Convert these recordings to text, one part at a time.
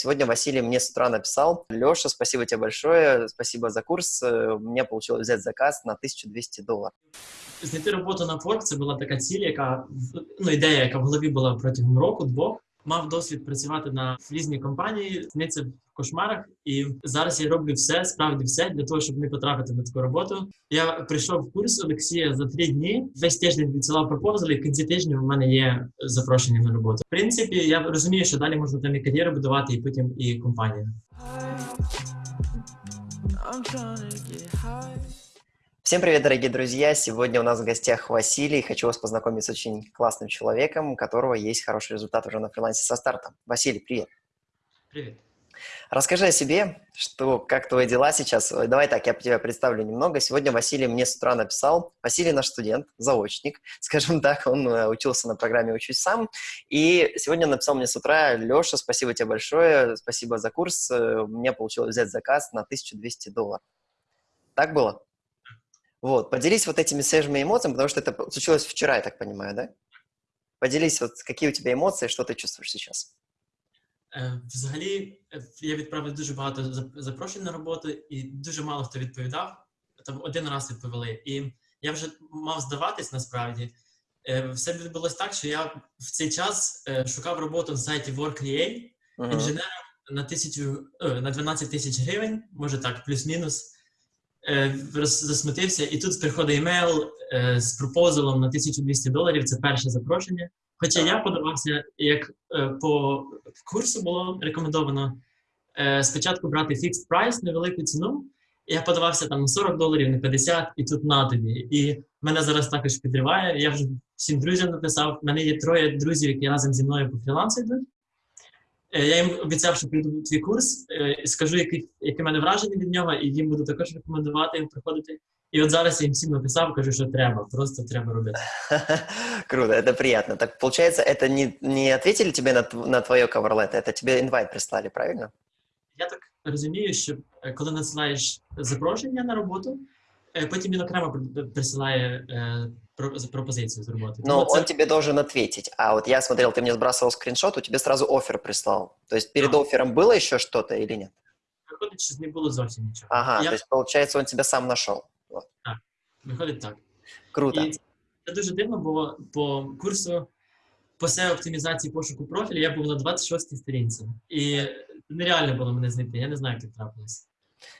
Сегодня Василий мне с утра написал, Леша, спасибо тебе большое, спасибо за курс, у меня получилось взять заказ на 1200 доларів. Знайти роботу на Upwork – це була така ціль, яка ну ідея, яка в голові була протягом року, двох. Мав досвід працювати на різні компанії, сниться в кошмарах, і зараз я роблю все, справді все для того, щоб не потрапити на таку роботу. Я прийшов в курс Олексія за три дні. Весь тиждень відсилав пропозали, і в кінці тижня в мене є запрошення на роботу. В принципі, я розумію, що далі можна там і кар'єру будувати, і потім і компанію. I'm trying to get high. Всем привет, дорогие друзья! Сегодня у нас в гостях Василий. Хочу вас познакомить с очень классным человеком, у которого есть хороший результат уже на фрилансе со старта. Василий, привет! Привіт. Расскажи о себе, что, как твои дела сейчас. Давай так, я тебя представлю немного. Сегодня Василий мне с утра написал. Василий наш студент, заочник, скажем так, он э, учился на программе «Учусь сам». И сегодня написал мне с утра, Леша, спасибо тебе большое, спасибо за курс, э, у меня получилось взять заказ на 1200 долларов. Так было? Вот, поделись вот этими свежими эмоциями, потому что это случилось вчера, я так понимаю, да? Поделись, вот какие у тебя эмоции, что ты чувствуешь сейчас? Е, Взагалі, е, я відправив дуже багато зап- запрошень на роботу, і дуже мало хто відповідав. Там один раз відповіли. І я вже мав здаватись насправді. Е, Все відбулось так, що я в цей час е, шукав роботу на сайті Work.ua Мгм. інженером на тисячу е, на 12 тисяч гривень, може так, плюс-мінус. Е, Засмутився, і тут приходить емейл е, з пропозалом на 1200 доларів. Це перше запрошення. Хоча я подавався, як е, по курсу було рекомендовано спочатку брати fixed price, невелику ціну. Я подавався там на 40 доларів, на 50, і тут на тобі. І мене зараз також підриває. Я вже всім друзям написав. У мене є троє друзів, які разом зі мною по фрілансу йдуть. Е, Я їм обіцяв, що прийду в твій курс, е, і скажу, які, які в мене враження від нього, і їм буду також рекомендувати їм приходити. І от зараз я їм всім написав, кажу, що треба, просто треба робити. Круто, это приятно. Так получается, это не, не ответили тебе на, тв- на твое cover это тебе инвайт прислали, правильно? Я так розумію, що е, коли надсилаєш запрошення на роботу, е, потім він окремо при- присилає е, про- з- пропозицію з роботи. Но Тому це он тебе должен ответить. А вот я смотрел, ты мне сбрасывал скриншот, у тебя сразу офер прислал. То есть перед Да. оффером было еще что-то или нет? виходить, що не було зовсім нічого. Ага, Я- то есть получается, он тебя сам нашел. Виходить так. Круто. І це дуже дивно, бо по курсу по SEO оптимізації пошуку профілю я був на 26-й сторінці. І нереально було мене знайти. Я не знаю, як так трапилось.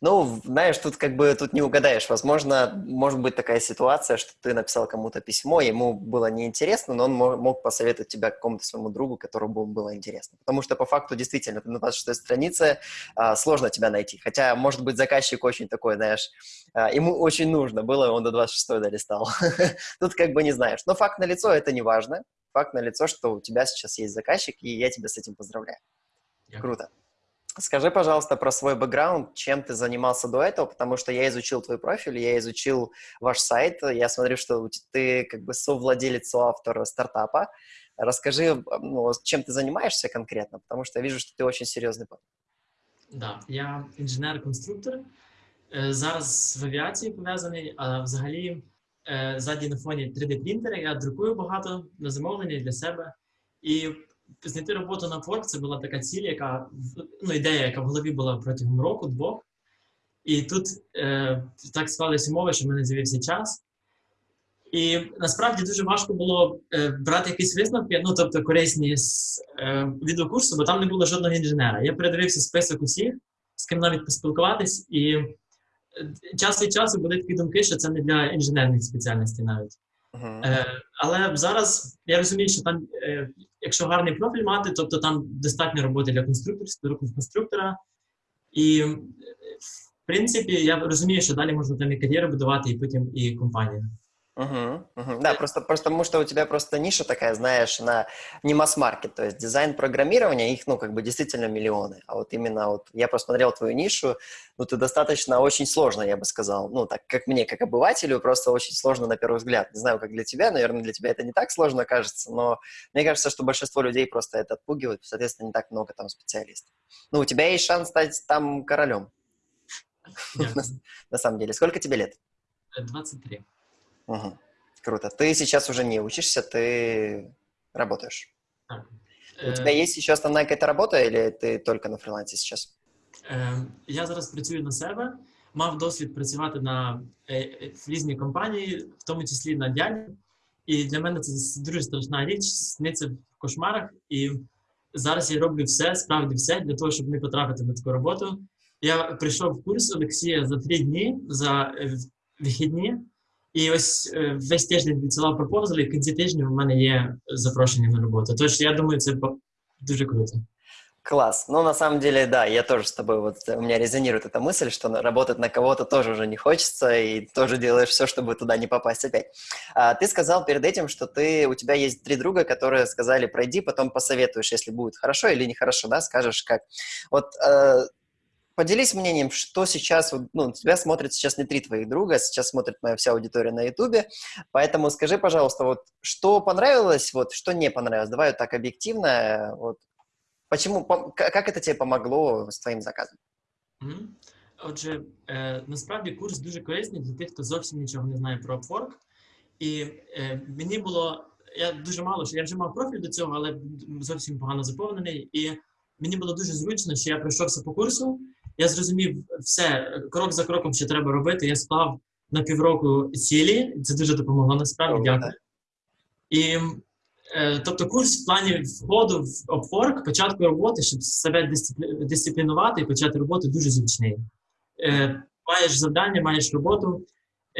Ну, знаешь, тут как бы тут не угадаешь. Возможно, может быть такая ситуация, что ты написал кому-то письмо, ему было неинтересно, но он мо- мог посоветовать тебя какому-то своему другу, которому было интересно. Потому что по факту действительно на 26 странице а, сложно тебя найти. Хотя, может быть, заказчик очень такой, знаешь, а, ему очень нужно было, и он до 26 долистал. Тут как бы не знаешь. Но факт налицо, это не важно. Факт налицо, что у тебя сейчас есть заказчик, и я тебя с этим поздравляю. Круто. Скажи, пожалуйста, про свой бэкграунд, чем ты занимался до этого, потому что я изучил твой профиль, я изучил ваш сайт, я смотрю, что у те- ты как бы совладелец, соавтор стартапа. Расскажи, ну, чем ты занимаешься конкретно, потому что я вижу, что ты очень серьезный парень. Да, я інженер-конструктор. Е, Зараз в авіації пов'язаний, а взагалі е, ззаді на фоні 3D-принтера я друкую багато на замовлення для себе. І знайти роботу на Upwork – це була така ціль, яка ну, ідея, яка в голові була протягом року, двох. І тут е, так склалися умови, що в мене з'явився час. І насправді дуже важко було е, брати якісь висновки, ну тобто корисні з е, відеокурсу, бо там не було жодного інженера. Я передивився список усіх, з ким навіть поспілкуватись, і е, час від часу були такі думки, що це не для інженерних спеціальностей навіть. Е, але зараз я розумію, що там, е, якщо гарний профіль мати, тобто там достатньо роботи для конструкторів, конструктора. І е, в принципі, я розумію, що далі можна там і кар'єру будувати, і потім і компанію. Мгм, мгм. Да, просто, просто потому что у тебя просто ниша такая, знаешь, на не масс-маркет, то есть дизайн программирования, их, ну, как бы действительно миллионы. А вот именно вот я просмотрел твою нишу, ну, ты достаточно очень сложно, я бы сказал, ну, так как мне, как обывателю, просто очень сложно на первый взгляд. Не знаю, как для тебя, наверное, для тебя это не так сложно кажется, но мне кажется, что большинство людей просто это отпугивает, соответственно, не так много там специалистов. Ну, у тебя есть шанс стать там королем, на самом деле. Сколько тебе лет? Е, 23. Мгм. Круто. Ты сейчас уже не учишься, ты работаешь. Так. У Е, тебя есть еще основная какая-то работа или ты только на фрилансе сейчас? Е, Я зараз працюю на себе, мав досвід працювати на е, е, в різні компанії, в тому числі на дяді. І для мене це с- дуже страшна річ, сниться в кошмарах. І зараз я роблю все, справді все для того, щоб не потрапити на таку роботу. Я прийшов в курс Олексія за три дні за е, в- вихідні, і ось е, весь тиждень відсилав пропозали, і в кінці тижня в мене є запрошення на роботу. Тож я думаю, це по- дуже круто. Класс. Ну, на самом деле, да, я тоже с тобой, вот э, у меня резонирует эта мысль, что на- работать на кого-то тоже уже не хочется, и тоже делаешь все, чтобы туда не попасть опять. А, ты сказал перед этим, что ты, у тебя есть три друга, которые сказали, пройди, потом посоветуешь, если будет хорошо или нехорошо, да, скажешь как. Вот э, поделись мнением, что сейчас, вот, ну, тебя смотрит сейчас не три твоих друга, сейчас смотрит моя вся аудитория на Ютубе, поэтому скажи, пожалуйста, вот, что понравилось, вот, что не понравилось, давай вот так объективно, э, вот, Почему, пом- к- как это тебе помогло с твоим заказом? Мгм. Отже, е, насправді курс дуже корисний для тих, хто зовсім нічого не знає про Upwork. І е, мені було, я дуже мало, що я вже мав профіль до цього, але зовсім погано заповнений. І мені було дуже зручно, що я пройшовся по курсу. Я зрозумів все, крок за кроком, що треба робити. Я склав на півроку цілі. Це дуже допомогло насправді. Дякую. І е, тобто курс в плані входу в Upwork, початку роботи, щоб себе дисциплі- дисциплінувати і почати роботу дуже зручний. Е, маєш завдання, маєш роботу.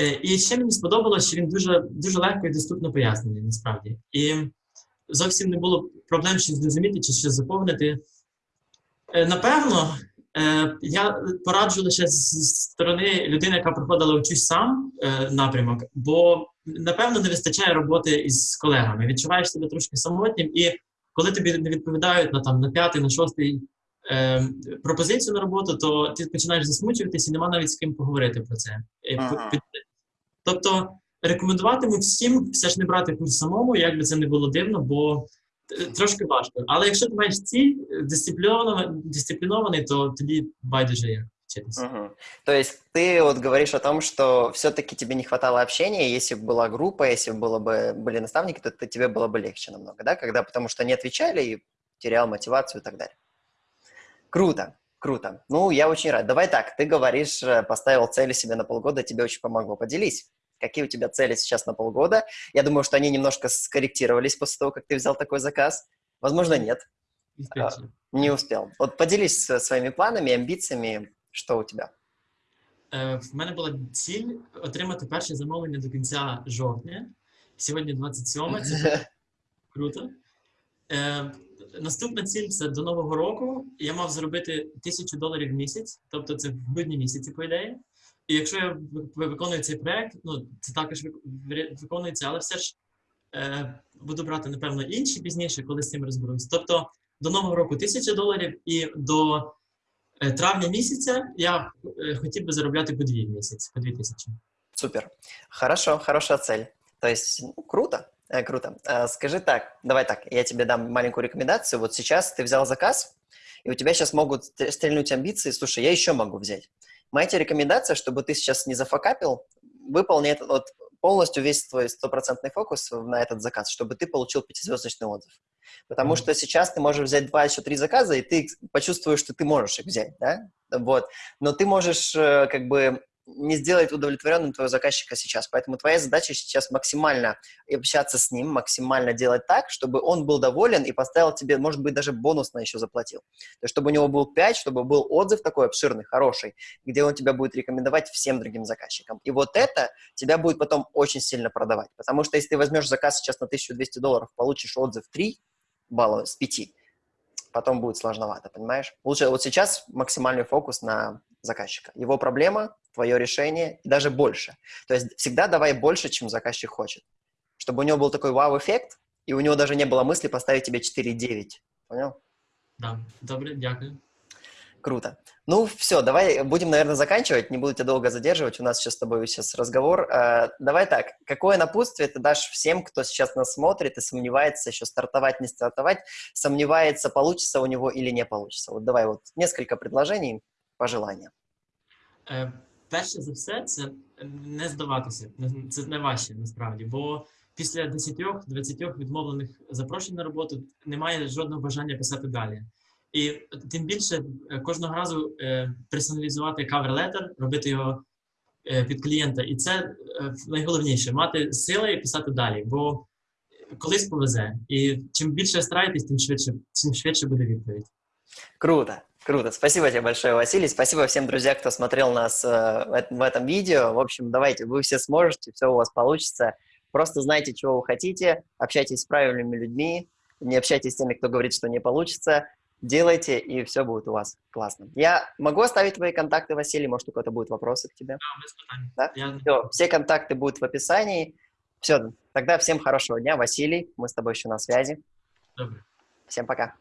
Е, і ще мені сподобалось, що він дуже, дуже легко і доступно пояснений насправді. І зовсім не було проблем щось зрозуміти чи щось заповнити. Напевно, е, я пораджу лише з- зі сторони людини, яка проходила учусь сам е, напрямок, бо напевно не вистачає роботи із колегами. Відчуваєш себе трошки самотнім, і коли тобі не відповідають на там на п'ятий, на шостий е, пропозицію на роботу, то ти починаєш засмучуватись і нема навіть з ким поговорити про це. Е, Ага. Тобто рекомендуватиму всім все ж не брати курс самому, як би це не було дивно, бо трошки важко. Але якщо ти маєш ціль е, дисциплінований, дисциплінований, то тоді байдуже як вчитися. Мгм. То есть ты вот говоришь о том, что все-таки тебе не хватало общения, если бы была группа, если бы было бы, были наставники, то т- тебе было бы легче намного, да? Когда, потому что не отвечали и терял мотивацию и так далее. Круто, круто. Ну, я очень рад. Давай так, ты говоришь, э, поставил цели себе на полгода, тебе очень помогло. Поделись, какие у тебя цели сейчас на полгода? Я думаю, что они немножко скорректировались после того, как ты взял такой заказ. Возможно, нет, І вперше. не успел. Вот поделись э, своими планами, амбициями, что у тебя. Е, В мене була ціль отримати перше замовлення до кінця жовтня. Сьогодні 27, це дуже круто. Е, Наступна ціль це до Нового року. Я мав заробити тисячу доларів в місяць, тобто це в грудні місяці, по ідеї. І якщо я ви- виконую цей проект, ну це також вик- вирі- виконується, але все ж е, буду брати, напевно, інші пізніше, коли з цим розберусь. Тобто до Нового року тисяча доларів, і до е, травня місяця я е, хотів би заробляти по дві в місяць, по дві тисячі. Супер. Хорошо, хорошая цель. То есть, ну, круто, э, круто. А, скажи так, давай так, я тебе дам маленькую рекомендацию. Вот сейчас ты взял заказ, и у тебя сейчас могут ст- стрельнуть амбиции. Слушай, я еще могу взять. Моя тебе рекомендация, чтобы ты сейчас не зафакапил, выполни этот вот полностью весь твой стопроцентный фокус на этот заказ, чтобы ты получил пятизвездочный отзыв. Потому Мгм. что сейчас ты можешь взять два, еще три заказа, и ты почувствуешь, что ты можешь их взять, да? Вот. Но ты можешь э, как бы не сделать удовлетворенным твоего заказчика сейчас. Поэтому твоя задача сейчас максимально общаться с ним, максимально делать так, чтобы он был доволен и поставил тебе, может быть, даже бонусно еще заплатил. То есть, чтобы у него был 5, чтобы был отзыв такой обширный, хороший, где он тебя будет рекомендовать всем другим заказчикам. И вот это тебя будет потом очень сильно продавать. Потому что если ты возьмешь заказ сейчас на 1200 долларов, получишь отзыв 3 балла с 5, потом будет сложновато, понимаешь? Лучше вот сейчас максимальный фокус на заказчика. Его проблема, твое решение, и даже больше. То есть всегда давай больше, чем заказчик хочет. Чтобы у него был такой вау-эффект, и у него даже не было мысли поставить тебе 4,9. Понял? Да. Добре, дякую. Круто. Ну, все, давай будем, наверное, заканчивать. Не буду тебя долго задерживать. У нас сейчас с тобой сейчас разговор. Э, давай так. Какое напутствие ты дашь всем, кто сейчас нас смотрит и сомневается еще стартовать, не стартовать, сомневается, получится у него или не получится? Вот давай вот несколько предложений, пожелания. Е, перше за все, це не здаватися. Не- Це найважче насправді. Бо після 10-20 відмовлених запрошень на роботу немає жодного бажання писати далі. І тим більше е, кожного разу е, персоналізувати кавер-летер, робити його під клієнта. І це найголовніше мати сили і писати далі. Бо колись повезе. І чим більше стараєтесь, тим швидше, тим швидше буде відповідь. Круто, круто. Спасибо тебе большое, Василий. Спасибо всем, друзья, кто смотрел нас э, в эт- в этом видео. В общем, давайте, вы все сможете, все у вас получится. Просто знайте, чего вы хотите, общайтесь с правильными людьми, не общайтесь с теми, кто говорит, что не получится. Делайте, и все будет у вас классно. Я могу оставить твои контакты, Василий? Может, у кого-то будут вопросы к тебе? А, без. Да? Я Все, все контакты будут в описании. Все, тогда всем хорошего дня, Василий. Мы с тобой еще на связи. добре. Всем пока.